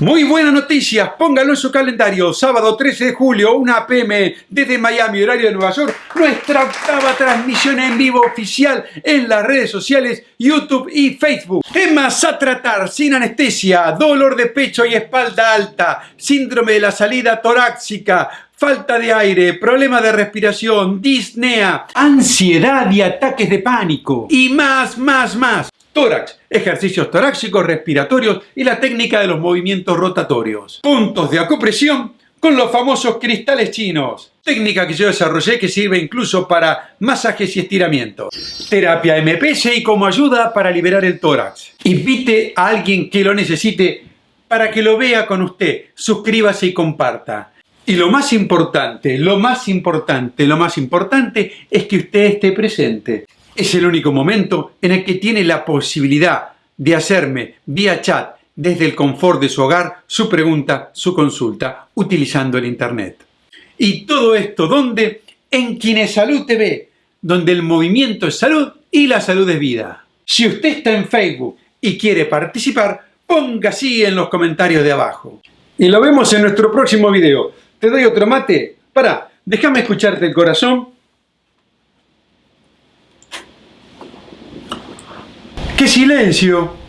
Muy buenas noticias, póngalo en su calendario. Sábado 13 de julio, 1 pm, desde Miami, horario de Nueva York, nuestra octava transmisión en vivo oficial en las redes sociales, YouTube y Facebook. Temas a tratar sin anestesia, dolor de pecho y espalda alta, síndrome de la salida torácica, falta de aire, problema de respiración, disnea, ansiedad y ataques de pánico. Y más, más, más tórax, ejercicios torácicos, respiratorios y la técnica de los movimientos rotatorios. Puntos de acupresión con los famosos cristales chinos. Técnica que yo desarrollé que sirve incluso para masajes y estiramientos. Terapia MPS y como ayuda para liberar el tórax. Invite a alguien que lo necesite para que lo vea con usted. Suscríbase y comparta. Y lo más importante, lo más importante, lo más importante es que usted esté presente. Es el único momento en el que tiene la posibilidad de hacerme vía chat desde el confort de su hogar su pregunta, su consulta, utilizando el Internet. Y todo esto, ¿dónde? En Salud TV, donde el movimiento es salud y la salud es vida. Si usted está en Facebook y quiere participar, ponga así en los comentarios de abajo. Y lo vemos en nuestro próximo video. ¿Te doy otro mate? Para, déjame escucharte el corazón ¡Qué silencio!